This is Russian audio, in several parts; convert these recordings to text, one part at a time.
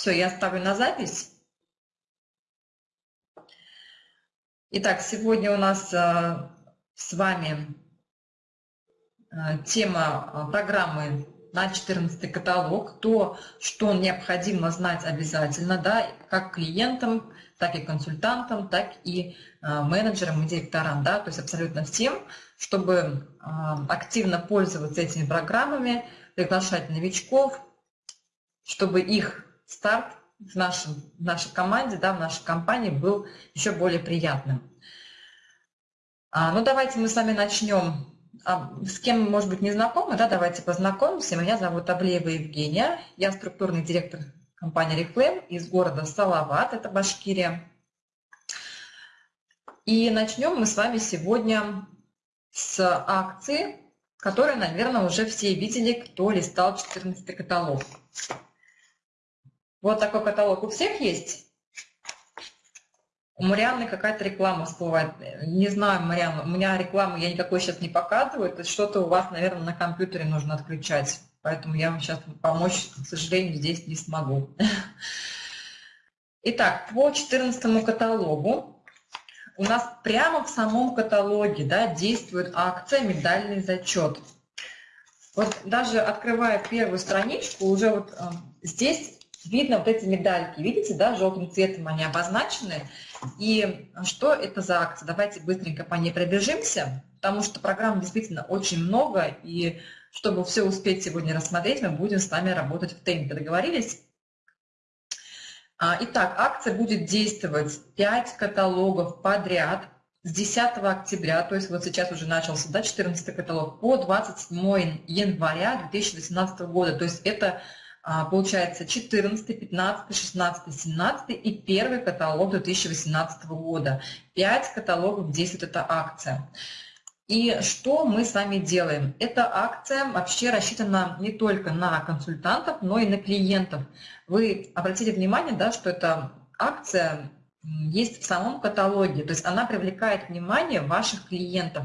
Все, я ставлю на запись. Итак, сегодня у нас э, с вами э, тема э, программы на 14 каталог, то, что необходимо знать обязательно, да, как клиентам, так и консультантам, так и менеджерам и директорам, да, то есть абсолютно всем, чтобы активно пользоваться этими программами, приглашать новичков, чтобы их старт в, нашем, в нашей команде, да, в нашей компании был еще более приятным. А, ну, давайте мы с вами начнем. А, с кем, может быть, не знакомы, да, давайте познакомимся. Меня зовут Аблеева Евгения, я структурный директор компании Reflame из города Салават, это Башкирия. И начнем мы с вами сегодня с акции, которую, наверное, уже все видели, кто листал 14 каталог. Вот такой каталог у всех есть? У Марианны какая-то реклама всплывает. Не знаю, Марианна, у меня рекламу я никакой сейчас не показываю. Это что-то у вас, наверное, на компьютере нужно отключать. Поэтому я вам сейчас помочь, к сожалению, здесь не смогу. Итак, по 14 каталогу у нас прямо в самом каталоге да, действует акция «Медальный зачет». Вот даже открывая первую страничку, уже вот э, здесь видно вот эти медальки, видите, да, желтым цветом они обозначены. И что это за акция? Давайте быстренько по ней пробежимся, потому что программ действительно очень много, и чтобы все успеть сегодня рассмотреть, мы будем с вами работать в темпе. Договорились? А, итак, акция будет действовать 5 каталогов подряд с 10 октября, то есть вот сейчас уже начался да, 14 каталог, по 27 января 2018 года. То есть это получается 14, 15, 16, 17 и первый каталог 2018 года. Пять каталогов действует эта акция. И что мы с вами делаем? Эта акция вообще рассчитана не только на консультантов, но и на клиентов. Вы обратите внимание, да, что эта акция есть в самом каталоге, то есть она привлекает внимание ваших клиентов,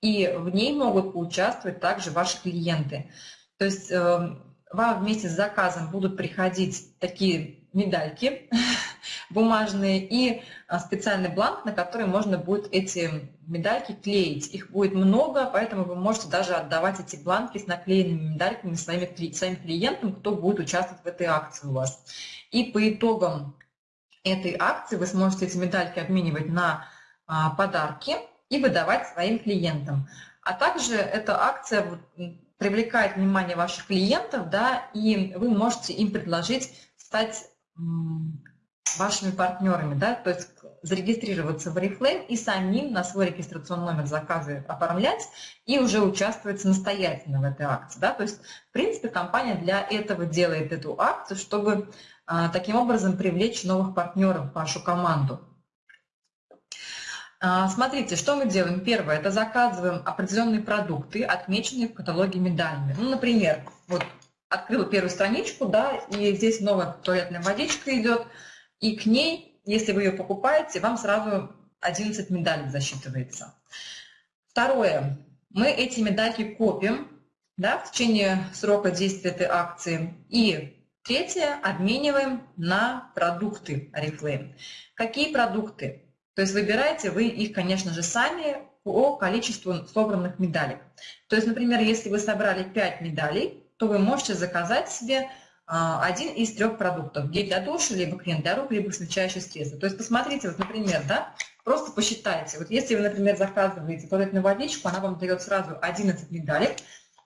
и в ней могут поучаствовать также ваши клиенты. То есть эм, вам вместе с заказом будут приходить такие медальки бумажные и а, специальный бланк, на который можно будет эти медальки клеить. Их будет много, поэтому вы можете даже отдавать эти бланки с наклеенными медальками своим, своим клиентам, кто будет участвовать в этой акции у вас. И по итогам этой акции вы сможете эти медальки обменивать на а, подарки и выдавать своим клиентам. А также эта акция привлекает внимание ваших клиентов, да, и вы можете им предложить стать вашими партнерами, да, то есть зарегистрироваться в Oriflame и самим на свой регистрационный номер заказы оформлять и уже участвовать самостоятельно в этой акции. Да? То есть, в принципе, компания для этого делает эту акцию, чтобы а, таким образом привлечь новых партнеров в вашу команду. А, смотрите, что мы делаем. Первое, это заказываем определенные продукты, отмеченные в каталоге медалями. Ну, например, вот открыла первую страничку, да, и здесь новая туалетная водичка идет, и к ней, если вы ее покупаете, вам сразу 11 медалей засчитывается. Второе, мы эти медальки копим да, в течение срока действия этой акции. И третье, обмениваем на продукты Oriflame. Какие продукты? То есть выбираете вы их, конечно же, сами по количеству собранных медалей. То есть, например, если вы собрали 5 медалей, то вы можете заказать себе а, один из трех продуктов. Гель для душа, либо крем для рук, либо смягчающее средство. То есть посмотрите, вот, например, да, просто посчитайте. Вот если вы, например, заказываете туалетную водичку, она вам дает сразу 11 медалей.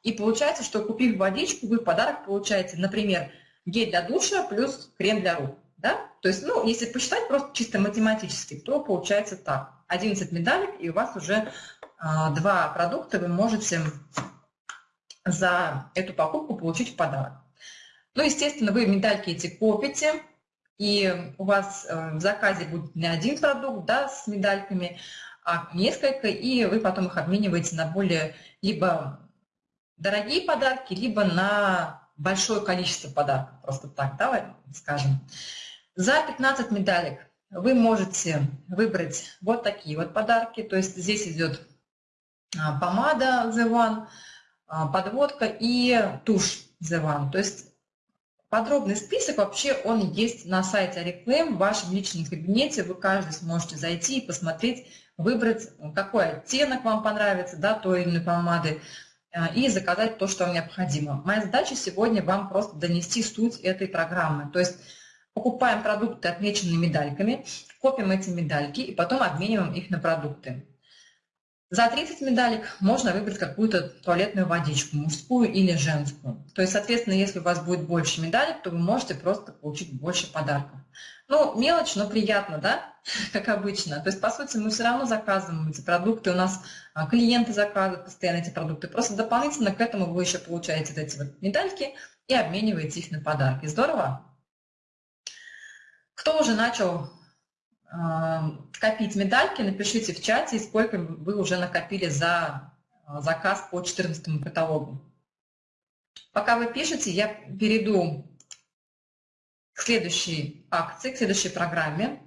И получается, что купив водичку, вы в подарок получаете, например, гель для душа плюс крем для рук. Да? То есть, ну, если посчитать просто чисто математически, то получается так. 11 медалек, и у вас уже а, два продукта вы можете за эту покупку получить в подарок. Ну, естественно, вы медальки эти копите, и у вас э, в заказе будет не один продукт да, с медальками, а несколько, и вы потом их обмениваете на более либо дорогие подарки, либо на большое количество подарков, просто так, давай скажем. За 15 медалек вы можете выбрать вот такие вот подарки. То есть здесь идет а, помада The One, а, подводка и тушь The One. То есть Подробный список вообще он есть на сайте Oriflame, в вашем личном кабинете. Вы каждый сможете зайти и посмотреть, выбрать, какой оттенок вам понравится, да, той или иной помады, э, и заказать то, что вам необходимо. Моя задача сегодня вам просто донести суть этой программы. То есть покупаем продукты, отмеченные медальками, копим эти медальки и потом обмениваем их на продукты. За 30 медалек можно выбрать какую-то туалетную водичку, мужскую или женскую. То есть, соответственно, если у вас будет больше медалек, то вы можете просто получить больше подарков. Ну, мелочь, но приятно, да, как обычно. То есть, по сути, мы все равно заказываем эти продукты, у нас а, клиенты заказывают постоянно эти продукты. Просто дополнительно к этому вы еще получаете эти вот медальки и обмениваете их на подарки. Здорово? Кто уже начал копить медальки, напишите в чате, сколько вы уже накопили за а, заказ по 14 каталогу. Пока вы пишете, я перейду к следующей акции, к следующей программе.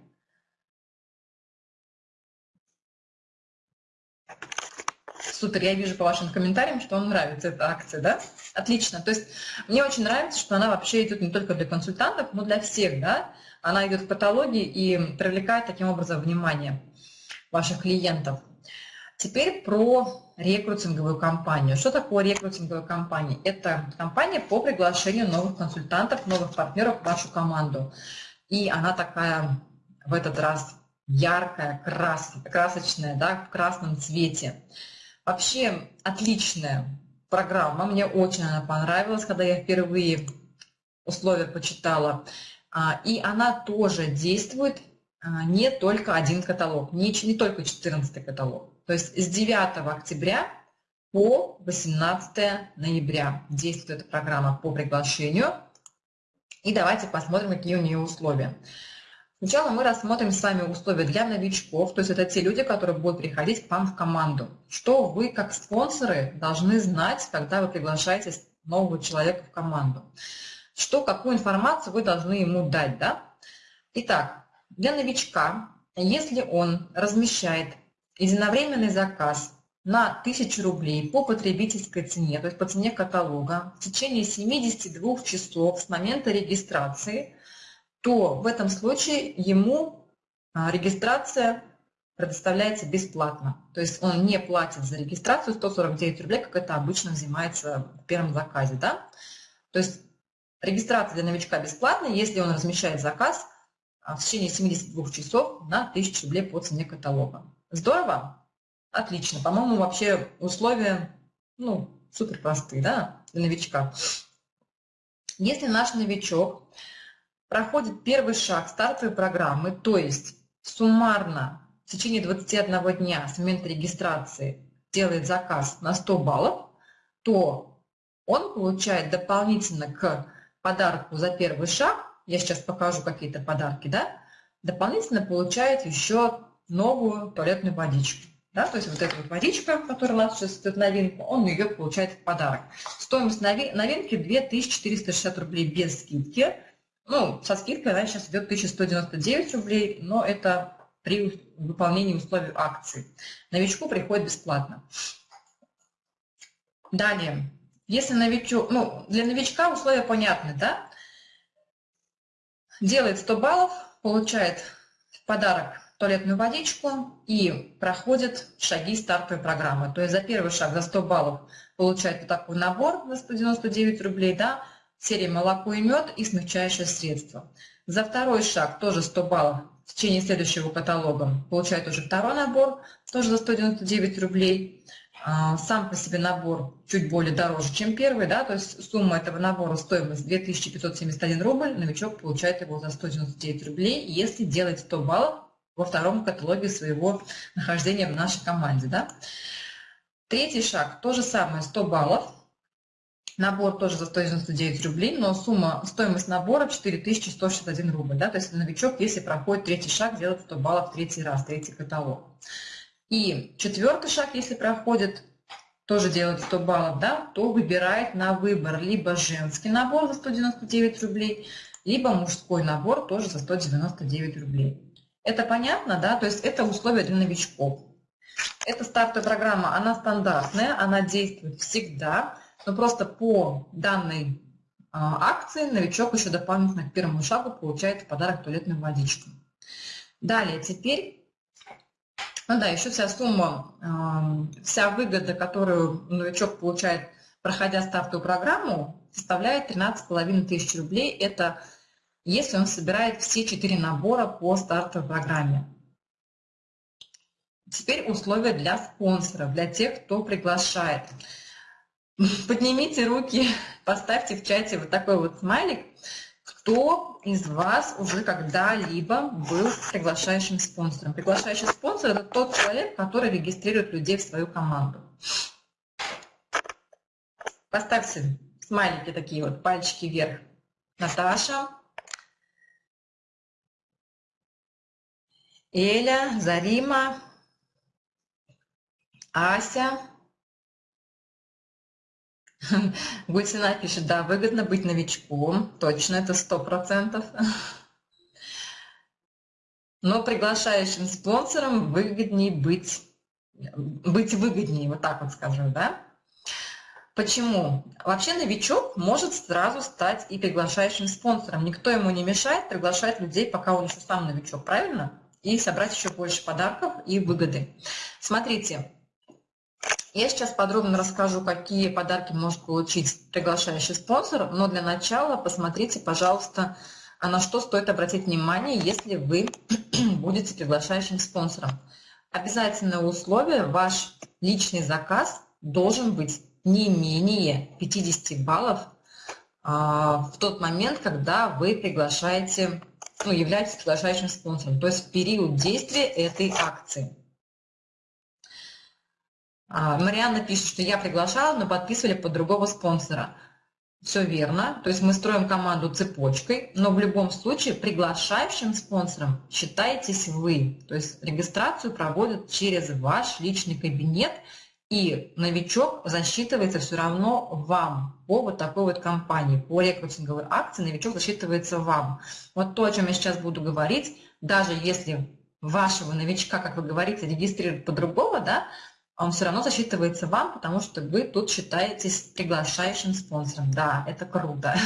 Супер, я вижу по вашим комментариям, что вам нравится эта акция, да? Отлично. То есть мне очень нравится, что она вообще идет не только для консультантов, но для всех, да? Она идет в каталоге и привлекает таким образом внимание ваших клиентов. Теперь про рекрутинговую компанию. Что такое рекрутинговая компания? Это компания по приглашению новых консультантов, новых партнеров в вашу команду. И она такая в этот раз яркая, крас, красочная, да, в красном цвете. Вообще отличная программа, мне очень она понравилась, когда я впервые условия почитала. А, и она тоже действует а, не только один каталог, не, не только 14 каталог. То есть с 9 октября по 18 ноября действует эта программа по приглашению. И давайте посмотрим, какие у нее условия. Сначала мы рассмотрим с вами условия для новичков, то есть это те люди, которые будут приходить к вам в команду. Что вы, как спонсоры, должны знать, когда вы приглашаете нового человека в команду что, какую информацию вы должны ему дать. Да? Итак, для новичка, если он размещает единовременный заказ на 1000 рублей по потребительской цене, то есть по цене каталога, в течение 72 часов с момента регистрации, то в этом случае ему а, регистрация предоставляется бесплатно. То есть он не платит за регистрацию 149 рублей, как это обычно взимается в первом заказе. Да? То есть Регистрация для новичка бесплатная, если он размещает заказ а, в течение 72 часов на 1000 рублей по цене каталога. Здорово? Отлично. По-моему, вообще условия ну, супер простые да, для новичка. Если наш новичок проходит первый шаг стартовой программы, то есть суммарно в течение 21 дня с момента регистрации делает заказ на 100 баллов, то он получает дополнительно к подарку за первый шаг, я сейчас покажу какие-то подарки, да, дополнительно получает еще новую туалетную водичку. Да, то есть вот эта вот водичка, которая у нас сейчас идет новинка, он ее получает в подарок. Стоимость новинки 2460 рублей без скидки. Ну, со скидкой она сейчас идет 1199 рублей, но это при выполнении условий акции. Новичку приходит бесплатно. Далее, если новичок, ну, для новичка условия понятны, да? Делает 100 баллов, получает в подарок туалетную водичку и проходит шаги стартовой программы. То есть за первый шаг, за 100 баллов, получает вот такой набор за 199 рублей, да, серия молоко и мед и смягчающее средство. За второй шаг, тоже 100 баллов, в течение следующего каталога, получает уже второй набор, тоже за 199 рублей. А, сам по себе набор чуть более дороже, чем первый, да, то есть сумма этого набора, стоимость 2571 рубль, новичок получает его за 199 рублей, если делает 100 баллов во втором каталоге своего нахождения в нашей команде. Да. Третий шаг, то же самое, 100 баллов, набор тоже за 199 рублей, но сумма, стоимость набора 4161 рубль, да, то есть новичок, если проходит третий шаг, делает 100 баллов третий раз, третий каталог. И четвертый шаг, если проходит, тоже делает 100 баллов, да, то выбирает на выбор либо женский набор за 199 рублей, либо мужской набор тоже за 199 рублей. Это понятно, да? То есть это условия для новичков. Эта стартовая программа, она стандартная, она действует всегда, но просто по данной а, акции новичок еще дополнительно к первому шагу получает в подарок туалетную водичку. Далее, теперь, ну да, еще вся сумма, вся выгода, которую новичок получает, проходя стартовую программу, составляет 13,5 тысяч рублей. Это если он собирает все четыре набора по стартовой программе. Теперь условия для спонсоров, для тех, кто приглашает. Поднимите руки, поставьте в чате вот такой вот смайлик, кто из вас уже когда-либо был приглашающим спонсором. Приглашающий спонсор – это тот человек, который регистрирует людей в свою команду. Поставьте смайлики такие вот, пальчики вверх. Наташа, Эля, Зарима, Ася. Гульсина пишет, да, выгодно быть новичком. Точно, это сто процентов. Но приглашающим спонсором выгоднее быть, быть выгоднее, вот так вот скажу, да? Почему? Вообще новичок может сразу стать и приглашающим спонсором. Никто ему не мешает приглашать людей, пока он еще сам новичок, правильно? И собрать еще больше подарков и выгоды. Смотрите, я сейчас подробно расскажу, какие подарки может получить приглашающий спонсор, но для начала посмотрите, пожалуйста, а на что стоит обратить внимание, если вы будете приглашающим спонсором. Обязательное условие – ваш личный заказ должен быть не менее 50 баллов а, в тот момент, когда вы приглашаете, ну, являетесь приглашающим спонсором, то есть в период действия этой акции. А, Марианна пишет, что я приглашала, но подписывали под другого спонсора. Все верно. То есть мы строим команду цепочкой, но в любом случае приглашающим спонсором считаетесь вы. То есть регистрацию проводят через ваш личный кабинет, и новичок засчитывается все равно вам по вот такой вот компании, по рекрутинговой акции новичок засчитывается вам. Вот то, о чем я сейчас буду говорить, даже если вашего новичка, как вы говорите, регистрируют по-другому, да, он все равно засчитывается вам, потому что вы тут считаетесь приглашающим спонсором. Да, это круто.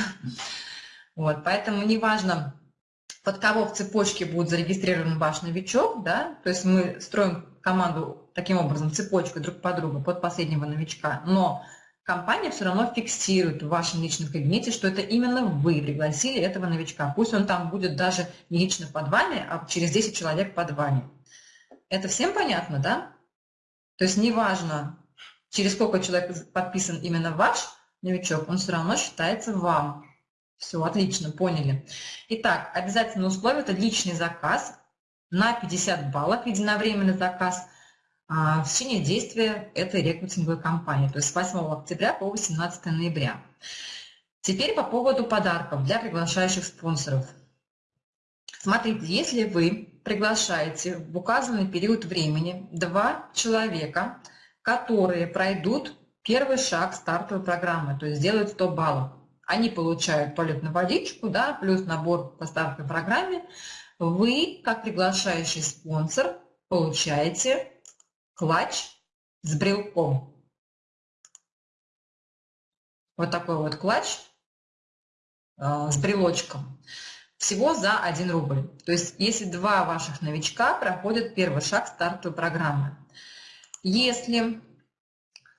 Вот, поэтому неважно, под кого в цепочке будет зарегистрирован ваш новичок, да, то есть мы строим команду таким образом, цепочкой друг по другу под последнего новичка, но компания все равно фиксирует в вашем личном кабинете, что это именно вы пригласили этого новичка. Пусть он там будет даже не лично под вами, а через 10 человек под вами. Это всем понятно, да? То есть неважно, через сколько человек подписан именно ваш новичок, он все равно считается вам. Все, отлично, поняли. Итак, обязательное условие – это личный заказ на 50 баллов, единовременный заказ а, в течение действия этой рекрутинговой кампании, то есть с 8 октября по 18 ноября. Теперь по поводу подарков для приглашающих спонсоров. Смотрите, если вы приглашаете в указанный период времени два человека, которые пройдут первый шаг стартовой программы, то есть сделают 100 баллов. Они получают туалетную водичку, да, плюс набор по стартовой программе. Вы, как приглашающий спонсор, получаете клатч с брелком. Вот такой вот клатч э, с брелочком всего за 1 рубль. То есть если два ваших новичка проходят первый шаг стартовой программы. Если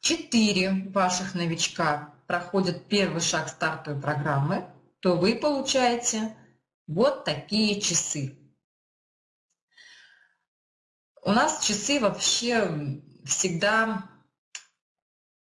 4 ваших новичка проходят первый шаг стартовой программы, то вы получаете вот такие часы. У нас часы вообще всегда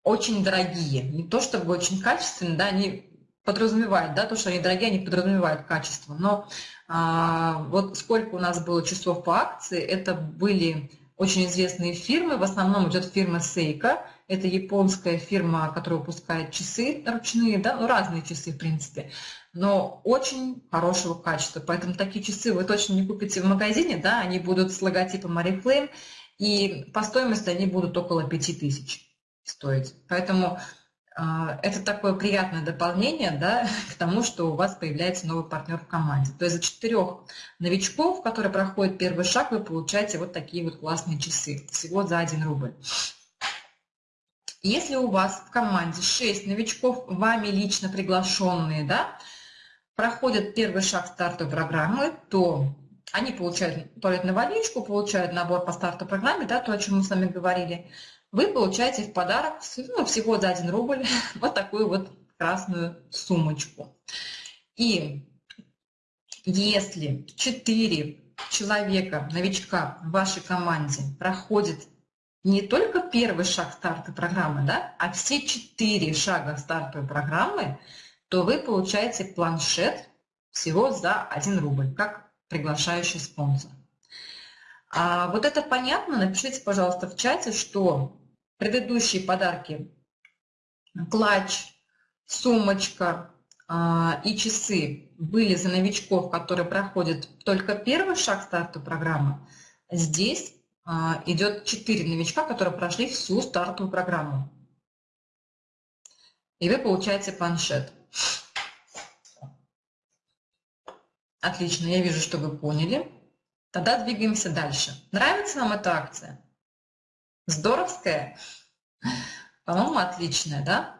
очень дорогие. Не то чтобы очень качественные, да, они подразумевает, да, то, что они дорогие, они подразумевают качество. Но а, вот сколько у нас было часов по акции, это были очень известные фирмы, в основном идет фирма Seiko, это японская фирма, которая выпускает часы ручные, да, ну разные часы в принципе, но очень хорошего качества. Поэтому такие часы вы точно не купите в магазине, да, они будут с логотипом Oriflame, и по стоимости они будут около 5000 стоить. Поэтому это такое приятное дополнение да, к тому, что у вас появляется новый партнер в команде. То есть за четырех новичков, которые проходят первый шаг, вы получаете вот такие вот классные часы. Всего за 1 рубль. Если у вас в команде 6 новичков, вами лично приглашенные, да, проходят первый шаг стартовой программы, то они получают туалетную водичку, получают набор по стартовой программе, да, то, о чем мы с вами говорили. Вы получаете в подарок ну, всего за 1 рубль вот такую вот красную сумочку. И если 4 человека, новичка в вашей команде проходит не только первый шаг стартовой программы, да, а все четыре шага стартовой программы, то вы получаете планшет всего за 1 рубль, как приглашающий спонсор. А вот это понятно? Напишите, пожалуйста, в чате, что предыдущие подарки, клатч, сумочка а, и часы были за новичков, которые проходят только первый шаг стартовой программы. Здесь а, идет 4 новичка, которые прошли всю стартовую программу. И вы получаете планшет. Отлично, я вижу, что вы поняли. Тогда двигаемся дальше. Нравится вам эта акция? Здоровская? По-моему, отличная, да?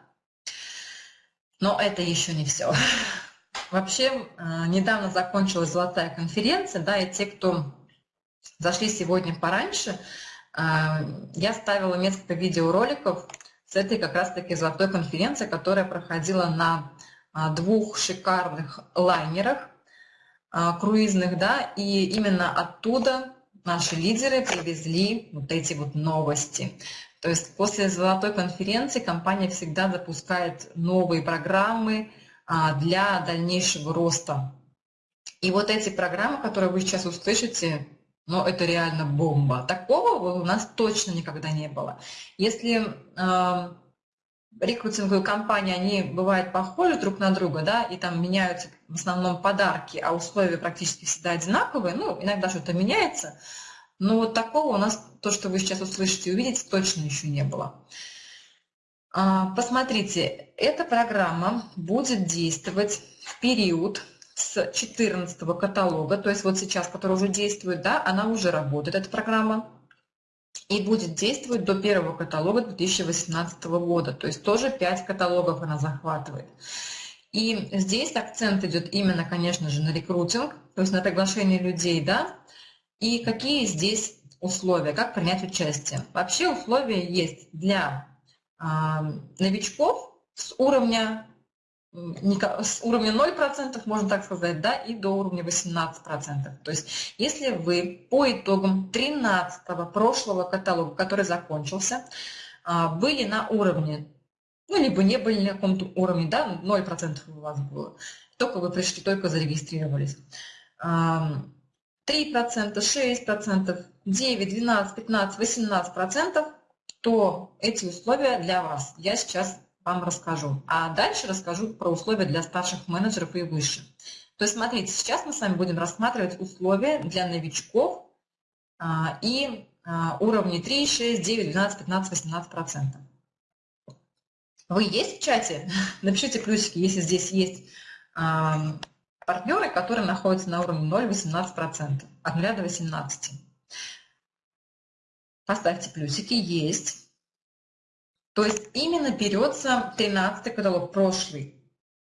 Но это еще не все. Вообще, э, недавно закончилась золотая конференция, да, и те, кто зашли сегодня пораньше, э, я ставила несколько видеороликов с этой как раз-таки золотой конференции, которая проходила на э, двух шикарных лайнерах круизных, да, и именно оттуда наши лидеры привезли вот эти вот новости. То есть после золотой конференции компания всегда запускает новые программы а, для дальнейшего роста. И вот эти программы, которые вы сейчас услышите, ну, это реально бомба. Такого у нас точно никогда не было. Если рекрутинговые компании, они бывают похожи друг на друга, да, и там меняются в основном подарки, а условия практически всегда одинаковые, ну, иногда что-то меняется – но вот такого у нас, то, что вы сейчас услышите и увидите, точно еще не было. А, посмотрите, эта программа будет действовать в период с 14 каталога, то есть вот сейчас, который уже действует, да, она уже работает, эта программа, и будет действовать до первого каталога 2018 года, то есть тоже 5 каталогов она захватывает. И здесь акцент идет именно, конечно же, на рекрутинг, то есть на приглашение людей, да, и какие здесь условия, как принять участие? Вообще условия есть для э, новичков с уровня, с уровня 0%, можно так сказать, да, и до уровня 18%. То есть если вы по итогам 13 прошлого каталога, который закончился, э, были на уровне, ну, либо не были на каком-то уровне, да, 0% у вас было, только вы пришли, только зарегистрировались, 3%, 6%, 9, 12, 15, 18%, то эти условия для вас. Я сейчас вам расскажу. А дальше расскажу про условия для старших менеджеров и выше. То есть смотрите, сейчас мы с вами будем рассматривать условия для новичков а, и а, уровни 3, 6, 9, 12, 15, 18 процентов. Вы есть в чате? Напишите плюсики, если здесь есть а, партнеры, которые находятся на уровне 0,18%, от 0 до 18. Поставьте плюсики, есть. То есть именно берется 13 каталог, прошлый.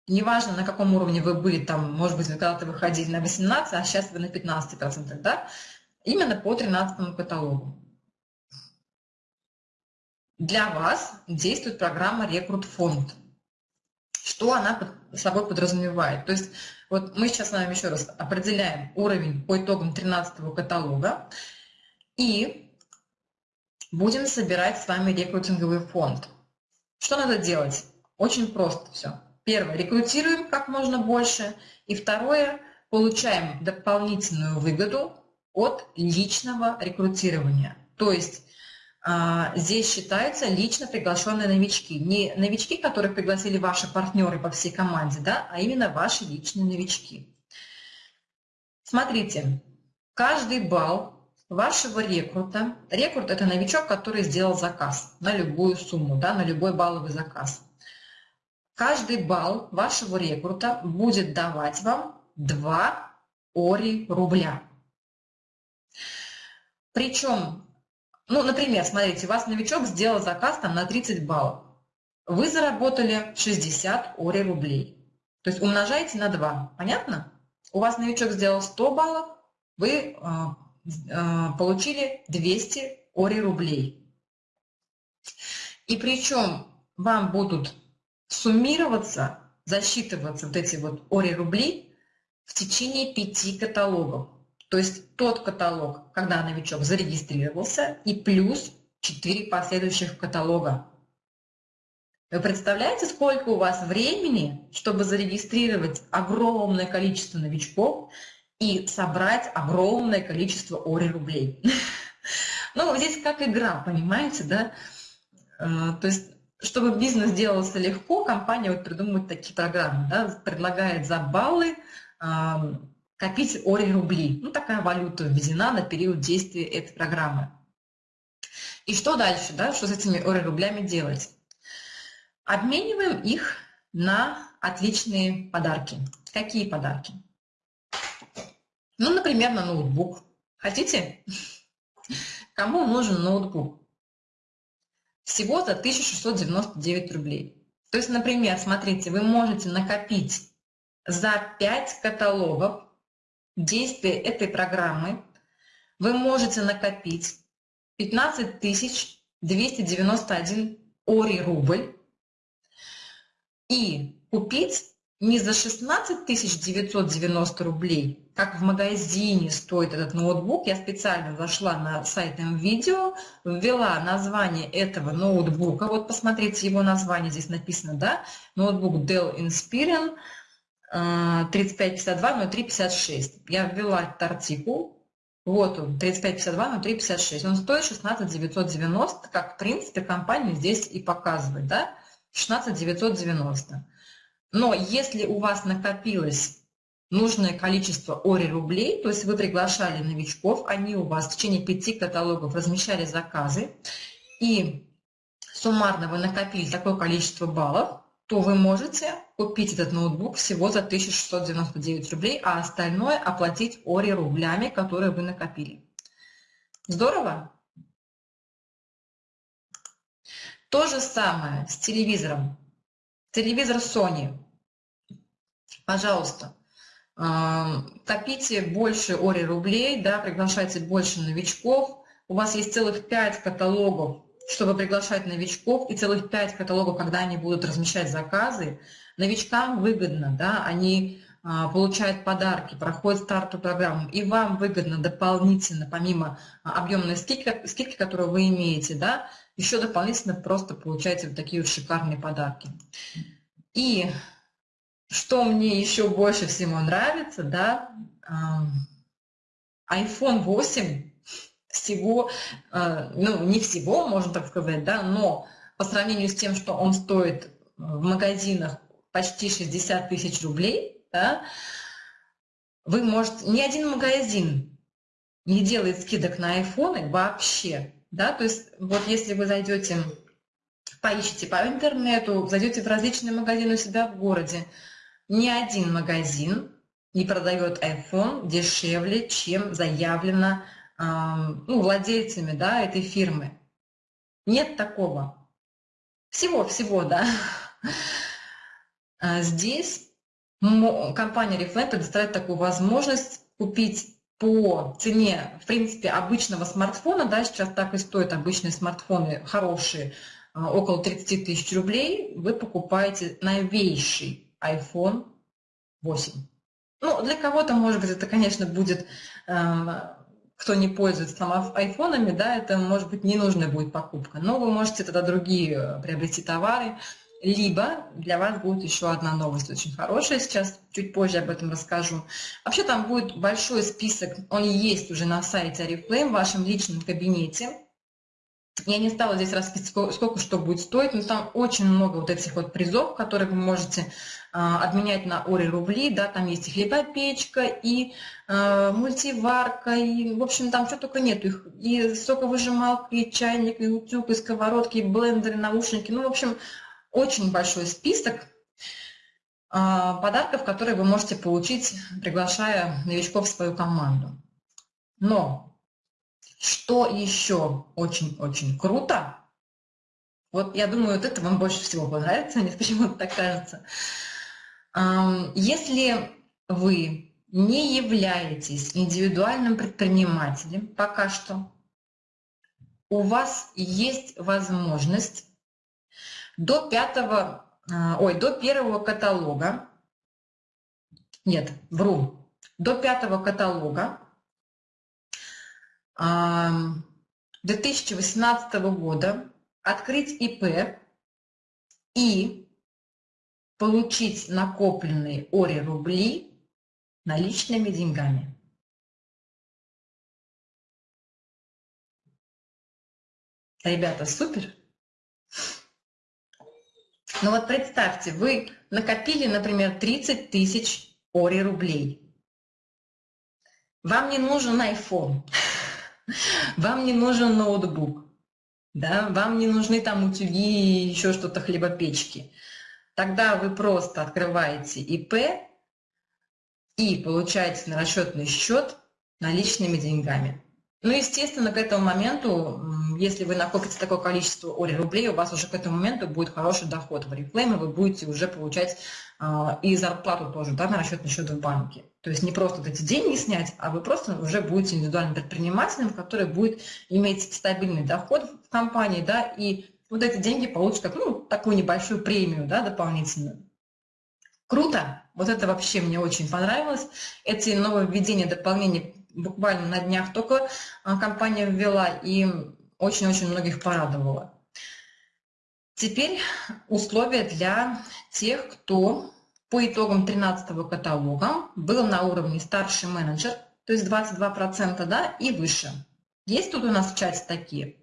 Неважно, на каком уровне вы были, там, может быть, когда-то выходили на 18, а сейчас вы на 15%, да? Именно по 13 каталогу. Для вас действует программа «Рекрут фонд». Что она собой подразумевает? То есть вот мы сейчас с вами еще раз определяем уровень по итогам 13 каталога и будем собирать с вами рекрутинговый фонд. Что надо делать? Очень просто все. Первое, рекрутируем как можно больше. И второе, получаем дополнительную выгоду от личного рекрутирования. То есть а, здесь считаются лично приглашенные новички. Не новички, которых пригласили ваши партнеры по всей команде, да, а именно ваши личные новички. Смотрите, каждый балл вашего рекрута, рекрут – это новичок, который сделал заказ на любую сумму, да, на любой балловый заказ. Каждый балл вашего рекрута будет давать вам 2 ори рубля. Причем Ну, например, смотрите, у вас новичок сделал заказ там на 30 баллов. Вы заработали 60 ори рублей. То есть умножаете на 2. Понятно? У вас новичок сделал 100 баллов, вы э, получили 200 ори рублей. И причем вам будут суммироваться, засчитываться вот эти вот ори рубли в течение пяти каталогов. То есть тот каталог, когда новичок зарегистрировался, и плюс 4 последующих каталога. Вы представляете, сколько у вас времени, чтобы зарегистрировать огромное количество новичков и собрать огромное количество ори рублей? Ну, здесь как игра, понимаете, да? Э, то есть, чтобы бизнес делался легко, компания вот придумывает такие программы, да, предлагает за баллы копить ори рубли. Ну, такая валюта введена на период действия этой программы. И что дальше, да, что с этими ори рублями делать? Обмениваем их на отличные подарки. Какие подарки? Ну, например, на ноутбук. Хотите? Кому нужен ноутбук? Всего за 1699 рублей. То есть, например, смотрите, вы можете накопить за 5 каталогов действия этой программы вы можете накопить 15 291 ори рубль и купить не за 16 990 рублей, как в магазине стоит этот ноутбук. Я специально зашла на сайт МВидео, ввела название этого ноутбука. Вот посмотрите его название, здесь написано, да, ноутбук Dell Inspiron 3552-0356. Я ввела этот артикул. Вот он, 3552-0356. Он стоит 16 990, как в принципе компания здесь и показывает, да? 16 990. Но если у вас накопилось нужное количество ори рублей, то есть вы приглашали новичков, они у вас в течение пяти каталогов размещали заказы, и суммарно вы накопили такое количество баллов, то вы можете купить этот ноутбук всего за 1699 рублей, а остальное оплатить ори рублями, которые вы накопили. Здорово? То же самое с телевизором. Телевизор Sony. Пожалуйста, копите больше ори рублей, да, приглашайте больше новичков. У вас есть целых 5 каталогов чтобы приглашать новичков, и целых пять каталогов, когда они будут размещать заказы, новичкам выгодно, да, они а, получают подарки, проходят стартовую программу, и вам выгодно дополнительно, помимо а, объемной скидки, скидки, которую вы имеете, да, еще дополнительно просто получаете вот такие вот шикарные подарки. И что мне еще больше всего нравится, да, iPhone 8 всего, э, ну, не всего, можно так сказать, да, но по сравнению с тем, что он стоит в магазинах почти 60 тысяч рублей, да, вы можете, ни один магазин не делает скидок на айфоны вообще, да, то есть вот если вы зайдете, поищите по интернету, зайдете в различные магазины у себя в городе, ни один магазин не продает iPhone дешевле, чем заявлено ну, владельцами да, этой фирмы. Нет такого. Всего-всего, да. А здесь компания Reflect предоставляет такую возможность купить по цене, в принципе, обычного смартфона, да, сейчас так и стоят обычные смартфоны хорошие, а, около 30 тысяч рублей, вы покупаете новейший iPhone 8. Ну, для кого-то, может быть, это, конечно, будет кто не пользуется там айфонами, да, это может быть ненужная будет покупка. Но вы можете тогда другие э, приобрести товары, либо для вас будет еще одна новость очень хорошая, сейчас чуть позже об этом расскажу. Вообще там будет большой список, он есть уже на сайте Oriflame в вашем личном кабинете. Я не стала здесь расписывать, сколько, что будет стоить, но там очень много вот этих вот призов, которые вы можете а, обменять на ори рубли, да, там есть и хлебопечка, и э, мультиварка, и, в общем, там что только нет, их, и соковыжималка, и чайник, и утюг, и сковородки, и блендеры, наушники, ну, в общем, очень большой список э, подарков, которые вы можете получить, приглашая новичков в свою команду. Но Что еще очень-очень круто, вот я думаю, вот это вам больше всего понравится, мне почему-то так кажется. Если вы не являетесь индивидуальным предпринимателем пока что, у вас есть возможность до пятого, а, ой, до первого каталога, нет, вру, до пятого каталога 2018 года открыть ИП и получить накопленные ОРИ рубли наличными деньгами. Ребята, супер! Ну вот представьте, вы накопили, например, 30 тысяч ОРИ рублей. Вам не нужен iPhone, вам не нужен ноутбук, да, вам не нужны там утюги и еще что-то, хлебопечки. Тогда вы просто открываете ИП и получаете на расчетный счет наличными деньгами. Ну, естественно, к этому моменту, если вы накопите такое количество ОРИ рублей, у вас уже к этому моменту будет хороший доход в и вы будете уже получать э, и зарплату тоже да, на расчетный счет в банке. То есть не просто вот эти деньги снять, а вы просто уже будете индивидуальным предпринимателем, который будет иметь стабильный доход в компании, да, и вот эти деньги получат как, ну, такую небольшую премию, да, дополнительную. Круто! Вот это вообще мне очень понравилось. Эти нововведения, дополнения буквально на днях только а, компания ввела и очень-очень многих порадовала. Теперь условия для тех, кто по итогам 13 каталога был на уровне старший менеджер, то есть 22% да, и выше. Есть тут у нас в чате такие?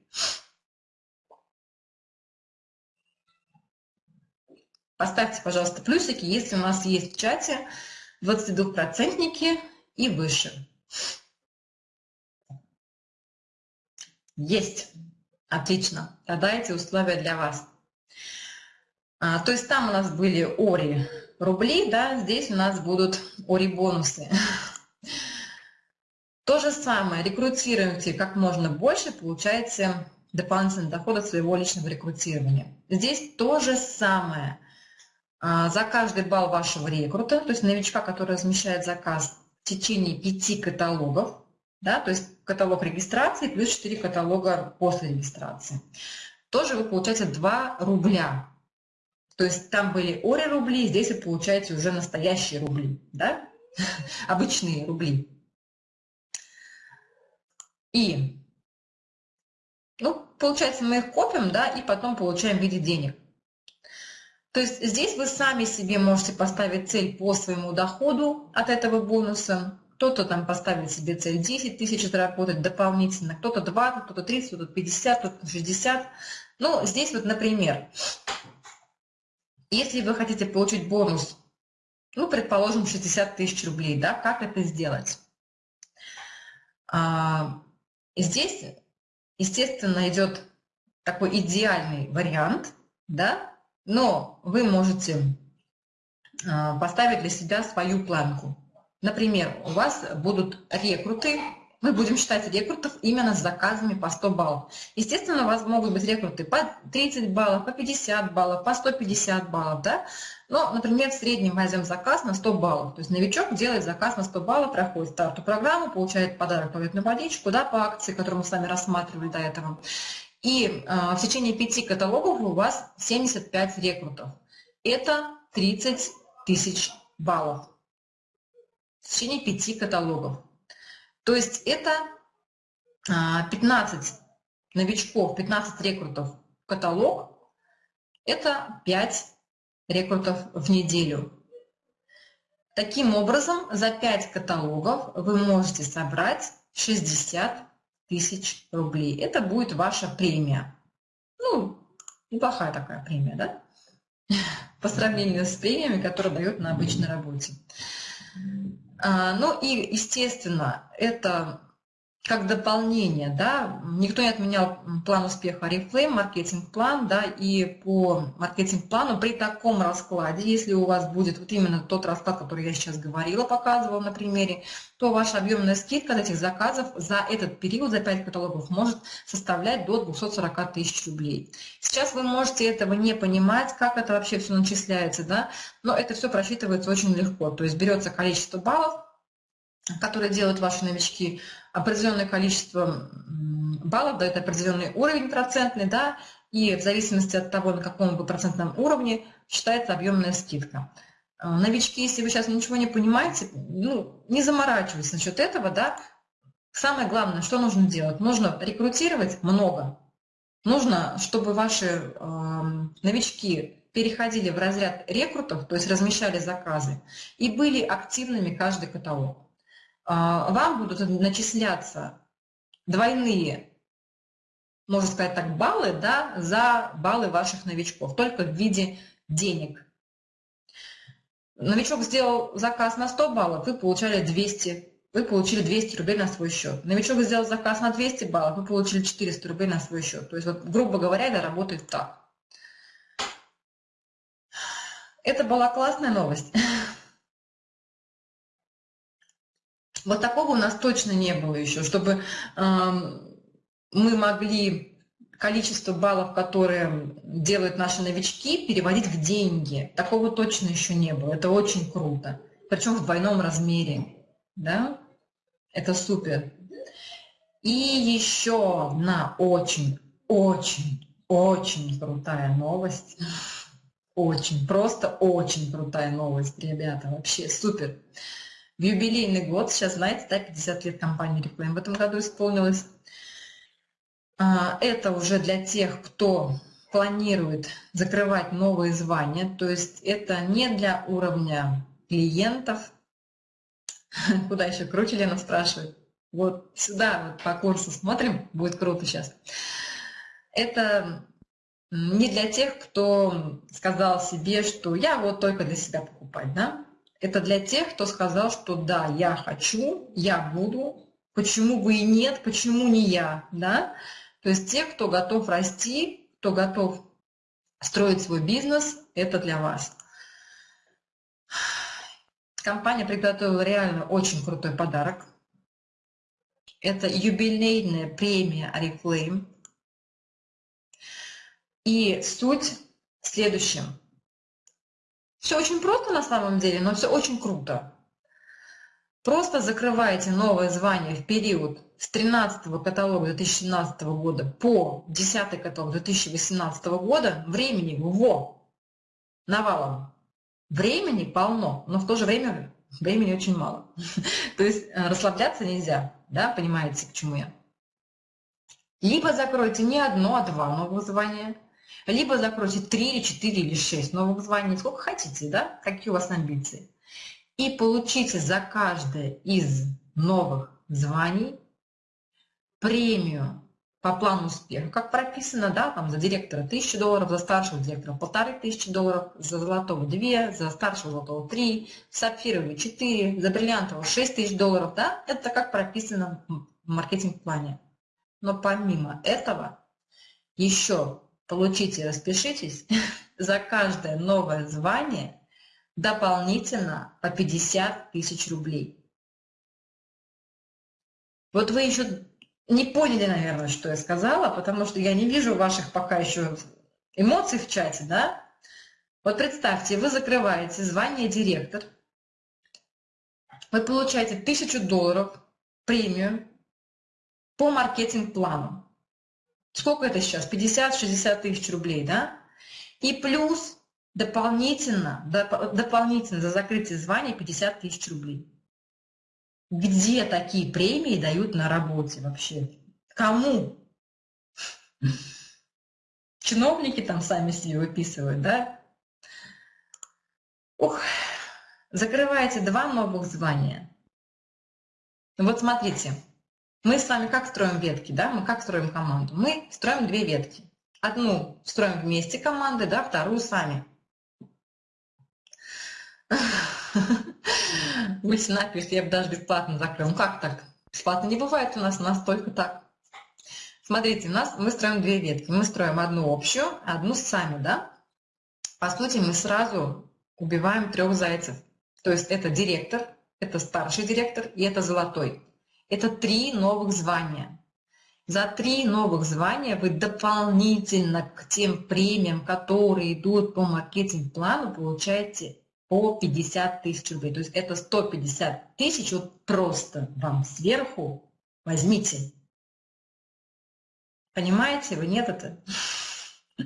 Поставьте, пожалуйста, плюсики, если у нас есть в чате 22% и выше. Есть. Отлично. Тогда эти условия для вас. А, то есть там у нас были ОРИ рублей, да, здесь у нас будут ОРИ бонусы. То же самое, рекрутируйте как можно больше, получаете дополнительный доход от своего личного рекрутирования. Здесь то же самое. А, за каждый балл вашего рекрута, то есть новичка, который размещает заказ в течение пяти каталогов, да, то есть каталог регистрации плюс 4 каталога после регистрации. Тоже вы получаете 2 рубля. То есть там были ори рубли, здесь вы получаете уже настоящие рубли, да? обычные рубли. И, ну, получается, мы их копим, да, и потом получаем в виде денег. То есть здесь вы сами себе можете поставить цель по своему доходу от этого бонуса, кто-то там поставит себе цель 10 тысяч заработать дополнительно, кто-то 20, кто-то 30, кто-то 50, кто-то 60. Ну, здесь вот, например, если вы хотите получить бонус, ну, предположим, 60 тысяч рублей, да, как это сделать? А, здесь, естественно, идет такой идеальный вариант, да, но вы можете а, поставить для себя свою планку. Например, у вас будут рекруты, мы будем считать рекрутов именно с заказами по 100 баллов. Естественно, у вас могут быть рекруты по 30 баллов, по 50 баллов, по 150 баллов, да? Но, например, в среднем возьмем заказ на 100 баллов. То есть новичок делает заказ на 100 баллов, проходит старту программу, получает подарок туалетную водичку, да, по акции, которую мы с вами рассматривали до этого. И э, в течение пяти каталогов у вас 75 рекрутов. Это 30 тысяч баллов в течение пяти каталогов. То есть это 15 а, новичков, 15 рекрутов в каталог, это 5 рекрутов в неделю. Таким образом, за 5 каталогов вы можете собрать 60 тысяч рублей. Это будет ваша премия. Ну, неплохая такая премия, да? По сравнению с премиями, которые дают на обычной работе. А, ну и, естественно, это как дополнение, да, никто не отменял план успеха Reflame, маркетинг-план, да, и по маркетинг-плану при таком раскладе, если у вас будет вот именно тот расклад, который я сейчас говорила, показывала на примере, то ваша объемная скидка от этих заказов за этот период, за 5 каталогов, может составлять до 240 тысяч рублей. Сейчас вы можете этого не понимать, как это вообще все начисляется, да, но это все просчитывается очень легко, то есть берется количество баллов, которые делают ваши новички, определенное количество баллов, дает определенный уровень процентный, да, и в зависимости от того, на каком вы процентном уровне, считается объемная скидка. Э, новички, если вы сейчас ничего не понимаете, ну, не заморачивайтесь насчет этого, да. Самое главное, что нужно делать? Нужно рекрутировать много. Нужно, чтобы ваши э, новички переходили в разряд рекрутов, то есть размещали заказы, и были активными каждый каталог. А, вам будут начисляться двойные, можно сказать так, баллы да, за баллы ваших новичков, только в виде денег. Новичок сделал заказ на 100 баллов, вы получали 200, вы получили 200 рублей на свой счет. Новичок сделал заказ на 200 баллов, вы получили 400 рублей на свой счет. То есть, вот, грубо говоря, это работает так. Это была классная новость. Вот такого у нас точно не было еще, чтобы э, мы могли количество баллов, которые делают наши новички, переводить в деньги. Такого точно еще не было. Это очень круто. Причем в двойном размере. Да? Это супер. И еще одна очень, очень, очень крутая новость. Очень, просто очень крутая новость, ребята. Вообще супер в юбилейный год, сейчас знаете, да, 50 лет компании Reclaim в этом году исполнилось. А, это уже для тех, кто планирует закрывать новые звания, то есть это не для уровня клиентов. Куда еще круче, Лена спрашивает. Вот сюда вот по курсу смотрим, будет круто сейчас. Это не для тех, кто сказал себе, что я вот только для себя покупать, да? Это для тех, кто сказал, что да, я хочу, я буду, почему вы и нет, почему не я, да? То есть те, кто готов расти, кто готов строить свой бизнес, это для вас. Компания приготовила реально очень крутой подарок. Это юбилейная премия Oriflame. И суть в следующем – все очень просто на самом деле, но все очень круто. Просто закрывайте новое звание в период с 13 каталога 2017 года по 10 каталог 2018 года. Времени во навалом. Времени полно, но в то же время времени очень мало. То есть э, расслабляться нельзя, да, понимаете, к чему я. Либо закройте не одно, а два новых звания, либо закройте 3 или 4 или 6 новых званий, сколько хотите, да, какие у вас амбиции. И получите за каждое из новых званий премию по плану успеха, как прописано, да, там за директора 1000 долларов, за старшего директора 1500 долларов, за золотого 2, за старшего золотого 3, сапфирового 4, за бриллиантового 6000 долларов, да, это как прописано в маркетинг-плане. Но помимо этого еще получите, распишитесь, за каждое новое звание дополнительно по 50 тысяч рублей. Вот вы еще не поняли, наверное, что я сказала, потому что я не вижу ваших пока еще эмоций в чате, да? Вот представьте, вы закрываете звание директор, вы получаете 1000 долларов премию по маркетинг-плану. Сколько это сейчас? 50-60 тысяч рублей, да? И плюс дополнительно, дополнительно за закрытие звания 50 тысяч рублей. Где такие премии дают на работе вообще? Кому? Чиновники там сами себе выписывают, да? Ух, закрываете два новых звания. Вот смотрите, мы с вами как строим ветки, да? Мы как строим команду? Мы строим две ветки. Одну строим вместе команды, да, вторую сами. Вы напишите, я бы даже бесплатно закрыл. Ну как так? Бесплатно не бывает у нас, у нас только так. Смотрите, у нас мы строим две ветки. Мы строим одну общую, одну сами, да? По сути, мы сразу убиваем трех зайцев. То есть это директор, это старший директор и это золотой. Это три новых звания. За три новых звания вы дополнительно к тем премиям, которые идут по маркетинг-плану, получаете по 50 тысяч рублей. То есть это 150 тысяч вот просто вам сверху возьмите. Понимаете вы? Нет это?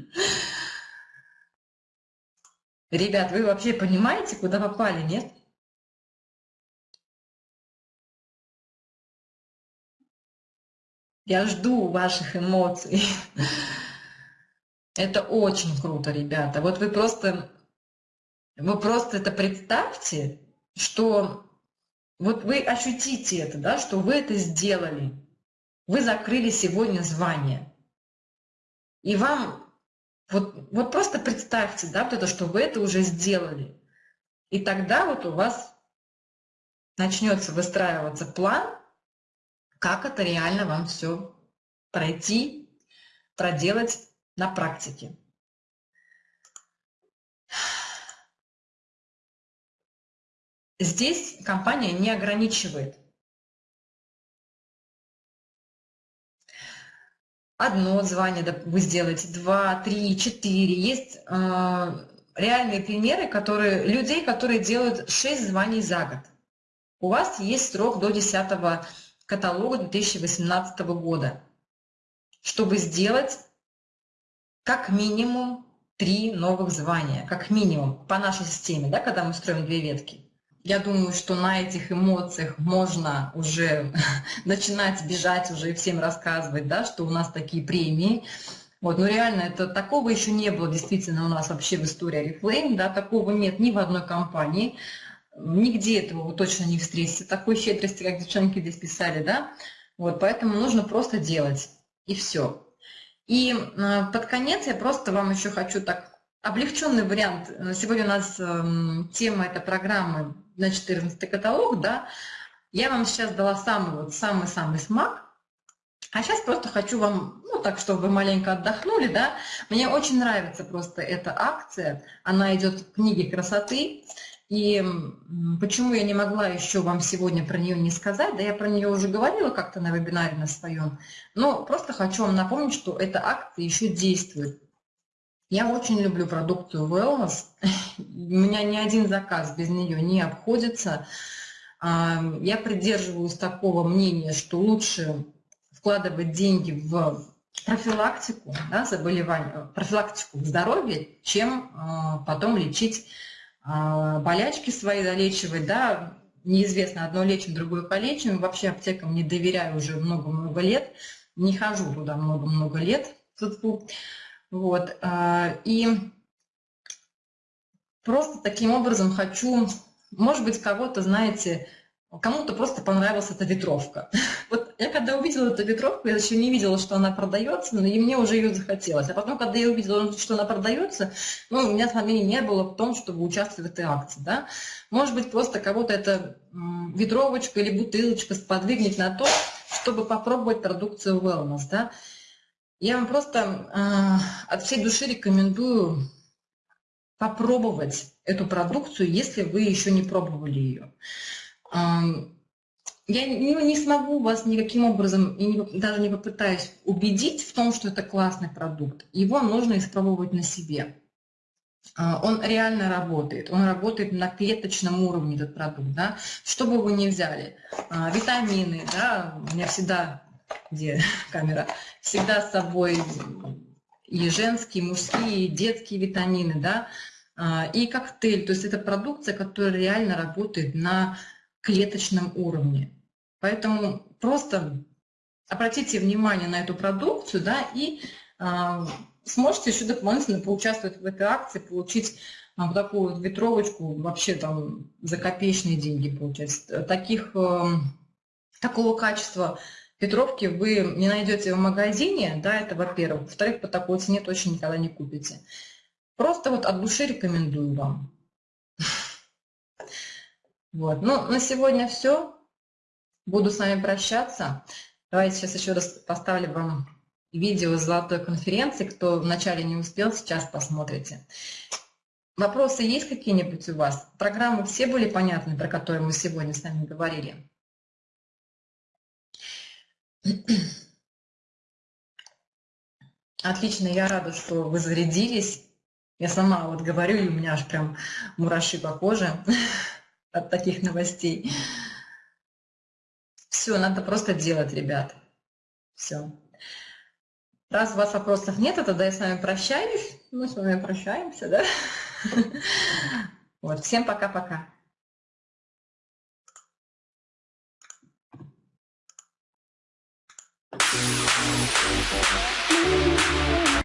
Ребят, вы вообще понимаете, куда попали, нет? Я жду ваших эмоций. Это очень круто, ребята. Вот вы просто, вы просто это представьте, что вот вы ощутите это, да, что вы это сделали. Вы закрыли сегодня звание. И вам, вот, вот просто представьте, да, вот это, что вы это уже сделали. И тогда вот у вас начнется выстраиваться план, как это реально вам все пройти, проделать на практике. Здесь компания не ограничивает. Одно звание вы сделаете, два, три, четыре. Есть э, реальные примеры которые, людей, которые делают шесть званий за год. У вас есть срок до 10 каталога 2018 года, чтобы сделать как минимум три новых звания, как минимум, по нашей системе, да, когда мы строим две ветки. Я думаю, что на этих эмоциях можно уже начинать бежать уже и всем рассказывать, да, что у нас такие премии. Вот, но реально это такого еще не было действительно у нас вообще в истории Reflame, да, такого нет ни в одной компании. Нигде этого вы точно не встретите, такой щедрости, как девчонки здесь писали, да? Вот, поэтому нужно просто делать, и все. И э, под конец я просто вам еще хочу так, облегченный вариант. Сегодня у нас эм, тема этой программы на 14 каталог, да? Я вам сейчас дала самый вот самый-самый смак, а сейчас просто хочу вам, ну так, чтобы вы маленько отдохнули, да, мне очень нравится просто эта акция, она идет в книге красоты, и почему я не могла еще вам сегодня про нее не сказать, да я про нее уже говорила как-то на вебинаре на своем, но просто хочу вам напомнить, что эта акция еще действует. Я очень люблю продукцию Wellness, у меня ни один заказ без нее не обходится. А, я придерживаюсь такого мнения, что лучше вкладывать деньги в профилактику да, заболевания, профилактику здоровья, чем а, потом лечить болячки свои залечивать, да, неизвестно, одно лечим, другое полечим. Вообще аптекам не доверяю уже много-много лет, не хожу туда много-много лет. Вот. А, и просто таким образом хочу, может быть, кого-то, знаете, Кому-то просто понравилась эта ветровка. Вот я когда увидела эту ветровку, я еще не видела, что она продается, но и мне уже ее захотелось. А потом, когда я увидела, что она продается, ну, у меня сомнений не было в том, чтобы участвовать в этой акции. Да? Может быть, просто кого-то эта ветровочка или бутылочка сподвигнет на то, чтобы попробовать продукцию Wellness. Да? Я вам просто э, от всей души рекомендую попробовать эту продукцию, если вы еще не пробовали ее. Я не, не смогу вас никаким образом, и не, даже не попытаюсь убедить в том, что это классный продукт. Его нужно испробовать на себе. А, он реально работает, он работает на клеточном уровне, этот продукт. Да? Что бы вы ни взяли, а, витамины, да, у меня всегда, где камера, всегда с собой и женские, и мужские, и детские витамины, да, а, и коктейль, то есть это продукция, которая реально работает на клеточном уровне. Поэтому просто обратите внимание на эту продукцию, да, и э, сможете еще дополнительно поучаствовать в этой акции, получить э, вот такую вот ветровочку, вообще там за копеечные деньги получать. Таких, э, такого качества ветровки вы не найдете в магазине, да, это во-первых. Во-вторых, по такой цене точно никогда не купите. Просто вот от души рекомендую вам. Вот. Ну, на сегодня все. буду с вами прощаться. Давайте сейчас еще раз поставлю вам видео с золотой конференции. Кто вначале не успел, сейчас посмотрите. Вопросы есть какие-нибудь у вас? Программы все были понятны, про которые мы сегодня с вами говорили? Отлично, я рада, что вы зарядились. Я сама вот говорю, и у меня аж прям мураши по коже от таких новостей. Все, надо просто делать, ребят. Все. Раз у вас вопросов нет, тогда я с вами прощаюсь. Мы с вами прощаемся, да? Вот, всем пока-пока.